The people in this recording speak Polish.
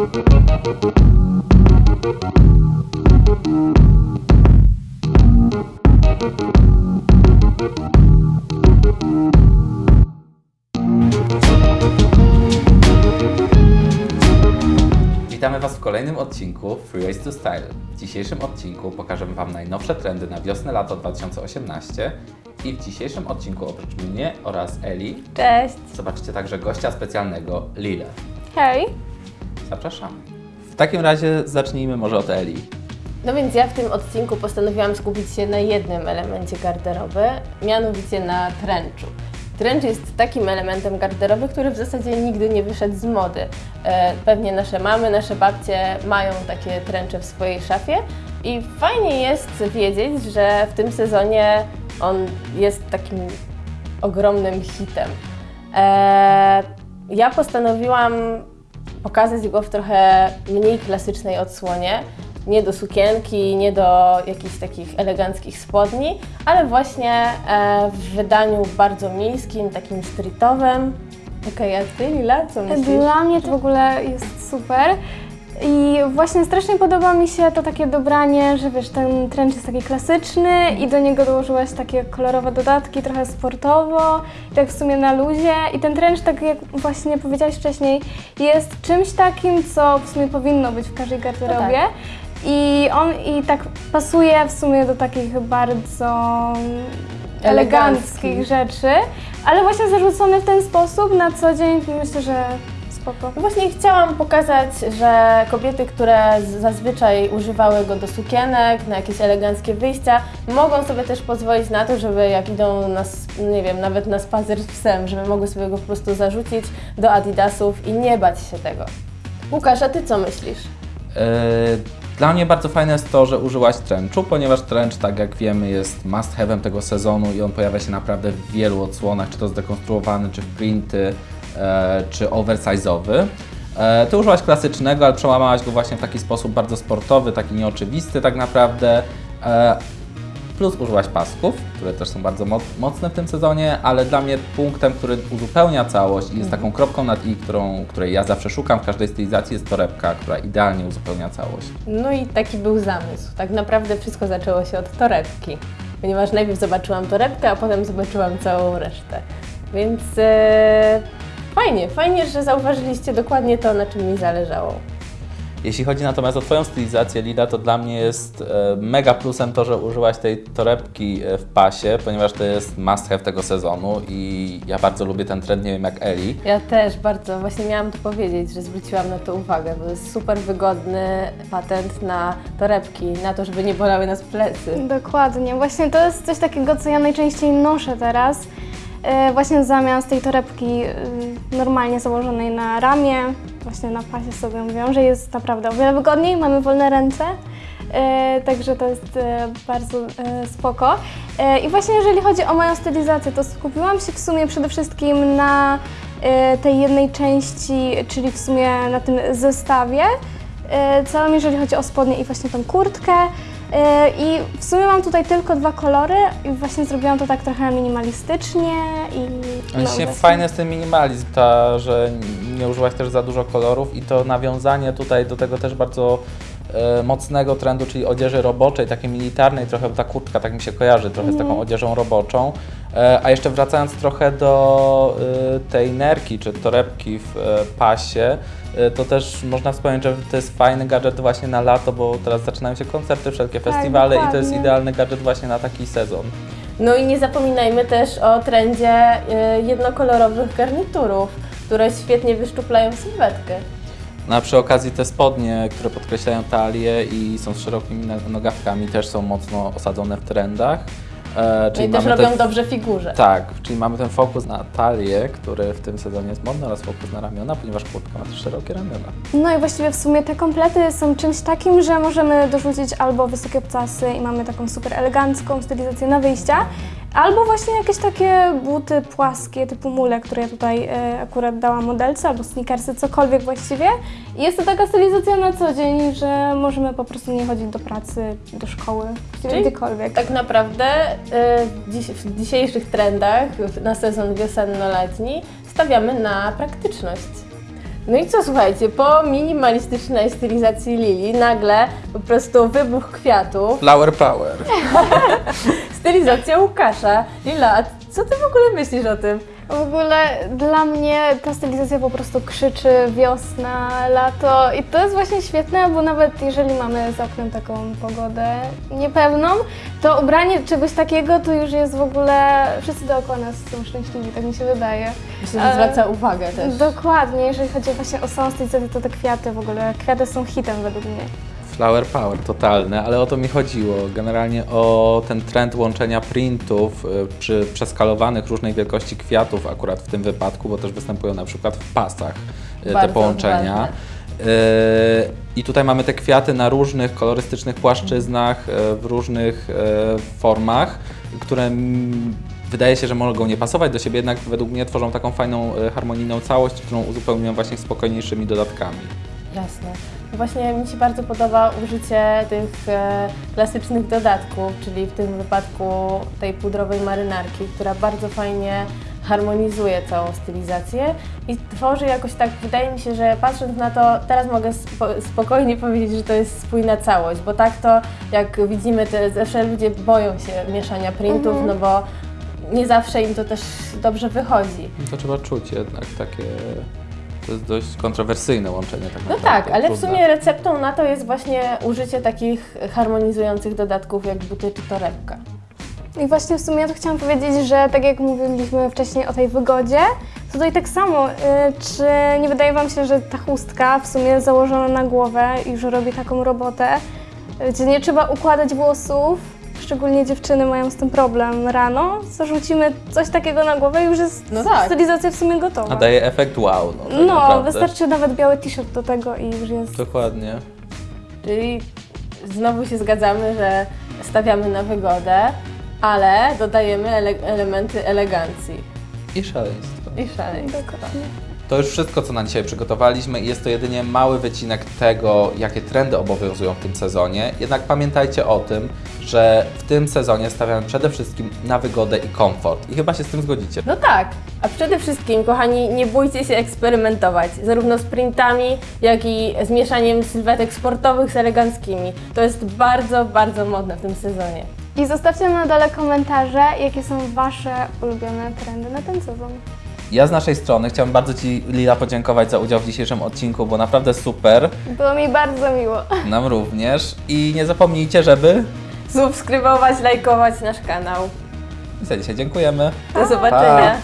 Witamy Was w kolejnym odcinku Freeways to Style. W dzisiejszym odcinku pokażemy Wam najnowsze trendy na wiosnę-lato 2018 i w dzisiejszym odcinku oprócz mnie oraz Eli Cześć! zobaczycie także gościa specjalnego Lilę. Hej! W takim razie zacznijmy może od Eli. No więc ja w tym odcinku postanowiłam skupić się na jednym elemencie garderoby, mianowicie na trenchu. Trench jest takim elementem garderoby, który w zasadzie nigdy nie wyszedł z mody. E, Pewnie nasze mamy, nasze babcie mają takie trencze w swojej szafie i fajnie jest wiedzieć, że w tym sezonie on jest takim ogromnym hitem. E, Ja postanowiłam pokazać go w trochę mniej klasycznej odsłonie. Nie do sukienki, nie do jakichś takich eleganckich spodni, ale właśnie e, w wydaniu bardzo miejskim, takim streetowym. Okej, a Ty, Lila, co myślisz? Dla mnie to w ogóle jest super. I właśnie strasznie podoba mi się to takie dobranie, że wiesz, ten trench jest taki klasyczny i do niego dołożyłaś takie kolorowe dodatki, trochę sportowo, i tak w sumie na luzie. I ten trench, tak jak właśnie powiedziałaś wcześniej, jest czymś takim, co w sumie powinno być w każdej garderobie. I on i tak pasuje w sumie do takich bardzo eleganckich Eleganckich. rzeczy, ale właśnie zarzucony w ten sposób na co dzień myślę, że spoko. No Właśnie chciałam pokazać, że kobiety, które zazwyczaj używały go do sukienek, na jakieś eleganckie wyjścia, mogą sobie też pozwolić na to, żeby jak idą na, nie wiem, nawet na spacer z psem, żeby mogły sobie go po prostu zarzucić do adidasów i nie bać się tego. Łukasz, a Ty co myślisz? Yy, Dla mnie bardzo fajne jest to, że użyłaś trenchu, ponieważ trench, tak jak wiemy, jest must have'em tego sezonu i on pojawia się naprawdę w wielu odsłonach, czy to zdekonstruowany, czy w printy, czy oversize'owy. E, Ty użyłaś klasycznego, ale przełamałaś go właśnie w taki sposób bardzo sportowy, taki nieoczywisty tak naprawdę. E, Plus użyłaś pasków, które też są bardzo moc- mocne w tym sezonie, ale dla mnie punktem, który uzupełnia całość i jest taką kropką nad i, którą, której ja zawsze szukam w każdej stylizacji, jest torebka, która idealnie uzupełnia całość. No i taki był zamysł. Tak naprawdę wszystko zaczęło się od torebki, ponieważ najpierw zobaczyłam torebkę, a potem zobaczyłam całą resztę. Więc e, fajnie, fajnie, że zauważyliście dokładnie to, na czym mi zależało. Jeśli chodzi natomiast o Twoją stylizację, Lila, to dla mnie jest e, mega plusem to, że użyłaś tej torebki e, w pasie, ponieważ to jest must have tego sezonu i ja bardzo lubię ten trend, nie wiem jak Eli. Ja też bardzo, właśnie miałam to powiedzieć, że zwróciłam na to uwagę, bo jest super wygodny patent na torebki, na to, żeby nie bolały nas plecy. Dokładnie. Właśnie to jest coś takiego, co ja najczęściej noszę teraz. E, Właśnie zamiast tej torebki y, normalnie założonej na ramię, właśnie na pasie sobie mówią, że jest naprawdę o wiele wygodniej, mamy wolne ręce. E, Także to jest e, bardzo spoko. I właśnie jeżeli chodzi o moją stylizację, to skupiłam się w sumie przede wszystkim na tej jednej części, czyli w sumie na tym zestawie całym, jeżeli chodzi o spodnie i właśnie tą kurtkę. E, I w sumie mam tutaj tylko dwa kolory i właśnie zrobiłam to tak trochę minimalistycznie i Właśnie właśnie. fajny jest ten minimalizm, ta, że nie użyłaś też za dużo kolorów i to nawiązanie tutaj do tego też bardzo e, mocnego trendu, czyli odzieży roboczej, takiej militarnej, trochę ta kurtka tak mi się kojarzy trochę z taką odzieżą roboczą. E, a jeszcze wracając trochę do e, tej nerki czy torebki w e, pasie, e, to też można wspomnieć, że to jest fajny gadżet właśnie na lato, bo teraz zaczynają się koncerty, wszelkie Tak, festiwale i to jest idealny gadżet właśnie na taki sezon. No i nie zapominajmy też o trendzie jednokolorowych garniturów, które świetnie wyszczuplają sylwetkę. No a przy okazji te spodnie, które podkreślają talię i są z szerokimi no- nogawkami, też są mocno osadzone w trendach. E, No czyli i też mamy robią ten, dobrze figurze. Tak, czyli mamy ten fokus na talię, który w tym sezonie jest modny, oraz fokus na ramiona, ponieważ kurtka ma też szerokie ramiona. No i właściwie w sumie te komplety są czymś takim, że możemy dorzucić albo wysokie obcasy i mamy taką super elegancką stylizację na wyjścia, albo właśnie jakieś takie buty płaskie typu mule, które ja tutaj e, akurat dałam modelce, albo sneakersy, cokolwiek właściwie. I jest to taka stylizacja na co dzień, że możemy po prostu nie chodzić do pracy, do szkoły, Czyli gdziekolwiek. Tak naprawdę y, dziś, w dzisiejszych trendach na sezon wiosenno-letni stawiamy na praktyczność. No i co, słuchajcie, po minimalistycznej stylizacji Lili nagle po prostu wybuch kwiatów, Flower power. stylizacja Łukasza. Lila, a co ty w ogóle myślisz o tym? W ogóle dla mnie ta stylizacja po prostu krzyczy wiosna, lato i to jest właśnie świetne, bo nawet jeżeli mamy za oknem taką pogodę niepewną, to ubranie czegoś takiego to już jest w ogóle, wszyscy dookoła nas są szczęśliwi, tak mi się wydaje. Myślę, że zwraca uwagę też. Dokładnie, jeżeli chodzi właśnie o samą stylizację, to te kwiaty w ogóle, kwiaty są hitem według mnie. Flower power totalny, ale o to mi chodziło. Generalnie o ten trend łączenia printów y, przy przeskalowanych różnej wielkości kwiatów, akurat w tym wypadku, bo też występują na przykład w pasach y, te Bardzo połączenia. ważne. Y, I tutaj mamy te kwiaty na różnych kolorystycznych płaszczyznach, w różnych formach, które wydaje się, że mogą nie pasować do siebie, jednak według mnie tworzą taką fajną, harmonijną całość, którą uzupełniują właśnie spokojniejszymi dodatkami. Jasne. Właśnie mi się bardzo podoba użycie tych e, klasycznych dodatków, czyli w tym wypadku tej pudrowej marynarki, która bardzo fajnie harmonizuje całą stylizację i tworzy jakoś tak, wydaje mi się, że patrząc na to, teraz mogę spo, spokojnie powiedzieć, że to jest spójna całość, bo tak to jak widzimy, te, zawsze ludzie boją się mieszania printów, no bo nie zawsze im to też dobrze wychodzi. To trzeba czuć jednak takie. To jest dość kontrowersyjne łączenie tak No tak, ale w trudne. sumie receptą na to jest właśnie użycie takich harmonizujących dodatków jak buty czy torebka. I właśnie w sumie ja to chciałam powiedzieć, że tak jak mówiliśmy wcześniej o tej wygodzie, to tutaj tak samo, y, czy nie wydaje Wam się, że ta chustka w sumie założona na głowę już robi taką robotę, y, gdzie nie trzeba układać włosów, szczególnie dziewczyny mają z tym problem rano, zarzucimy coś takiego na głowę i już jest No tak. stylizacja w sumie gotowa. A daje efekt wow. No, tak no, naprawdę. wystarczy nawet biały t-shirt do tego i już jest... Dokładnie. Czyli znowu się zgadzamy, że stawiamy na wygodę, ale dodajemy ele- elementy elegancji I szaleństwo. i szaleństwa. Dokładnie. To już wszystko, co na dzisiaj przygotowaliśmy i jest to jedynie mały wycinek tego, jakie trendy obowiązują w tym sezonie. Jednak pamiętajcie o tym, że w tym sezonie stawiamy przede wszystkim na wygodę i komfort. I chyba się z tym zgodzicie. No tak, a przede wszystkim, kochani, nie bójcie się eksperymentować, zarówno z printami, jak i z mieszaniem sylwetek sportowych z eleganckimi. To jest bardzo, bardzo modne w tym sezonie. I zostawcie na dole komentarze, jakie są Wasze ulubione trendy na ten sezon. Ja z naszej strony chciałbym bardzo Ci, Lila, podziękować za udział w dzisiejszym odcinku, bo naprawdę super. Było mi bardzo miło. Nam również. I nie zapomnijcie, żeby... Subskrybować, lajkować nasz kanał. I za dzisiaj dziękujemy. Do zobaczenia. Pa.